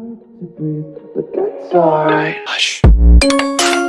hard to breathe, but that's alright. Hush.